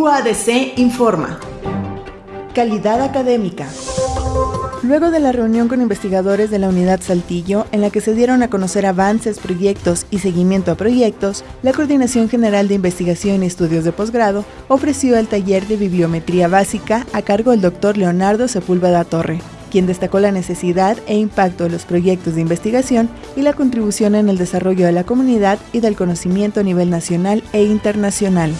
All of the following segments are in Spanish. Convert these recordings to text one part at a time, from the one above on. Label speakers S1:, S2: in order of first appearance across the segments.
S1: UADC informa. Calidad académica. Luego de la reunión con investigadores de la Unidad Saltillo, en la que se dieron a conocer avances, proyectos y seguimiento a proyectos, la Coordinación General de Investigación y Estudios de Posgrado ofreció el taller de bibliometría básica a cargo del doctor Leonardo Sepúlveda Torre, quien destacó la necesidad e impacto de los proyectos de investigación y la contribución en el desarrollo de la comunidad y del conocimiento a nivel nacional e internacional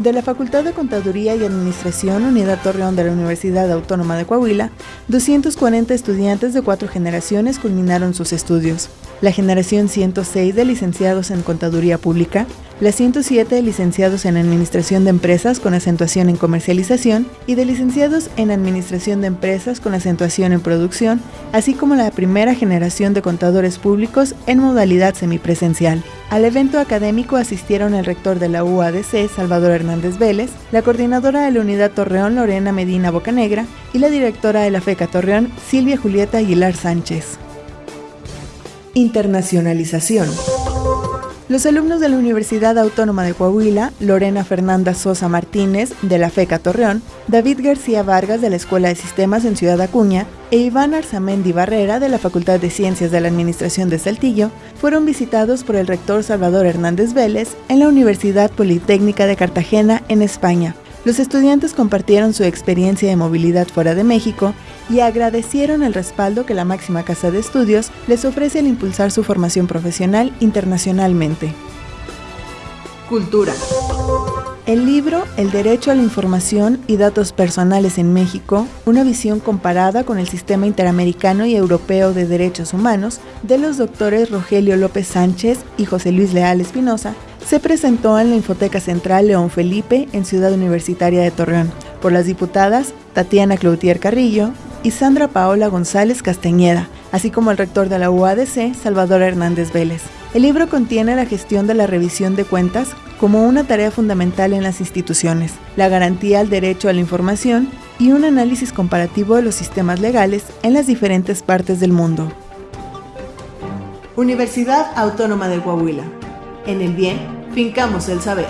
S1: de la Facultad de Contaduría y Administración Unidad Torreón de la Universidad Autónoma de Coahuila, 240 estudiantes de cuatro generaciones culminaron sus estudios. La generación 106 de licenciados en Contaduría Pública, la 107 de licenciados en Administración de Empresas con acentuación en Comercialización y de licenciados en Administración de Empresas con acentuación en Producción, así como la primera generación de contadores públicos en modalidad semipresencial. Al evento académico asistieron el rector de la UADC, Salvador Hernández Vélez, la coordinadora de la Unidad Torreón, Lorena Medina Bocanegra, y la directora de la FECA Torreón, Silvia Julieta Aguilar Sánchez. Internacionalización. Los alumnos de la Universidad Autónoma de Coahuila, Lorena Fernanda Sosa Martínez, de la FECA Torreón, David García Vargas, de la Escuela de Sistemas en Ciudad Acuña, e Iván Arzamendi Barrera, de la Facultad de Ciencias de la Administración de Saltillo, fueron visitados por el rector Salvador Hernández Vélez en la Universidad Politécnica de Cartagena, en España. Los estudiantes compartieron su experiencia de movilidad fuera de México y agradecieron el respaldo que la máxima casa de estudios les ofrece al impulsar su formación profesional internacionalmente. Cultura. El libro El derecho a la información y datos personales en México, una visión comparada con el sistema interamericano y europeo de derechos humanos, de los doctores Rogelio López Sánchez y José Luis Leal Espinosa, se presentó en la Infoteca Central León Felipe en Ciudad Universitaria de Torreón por las diputadas Tatiana Cloutier Carrillo y Sandra Paola González Castañeda, así como el rector de la UADC, Salvador Hernández Vélez. El libro contiene la gestión de la revisión de cuentas como una tarea fundamental en las instituciones, la garantía al derecho a la información y un análisis comparativo de los sistemas legales en las diferentes partes del mundo. Universidad Autónoma de Coahuila. En el bien, fincamos el saber.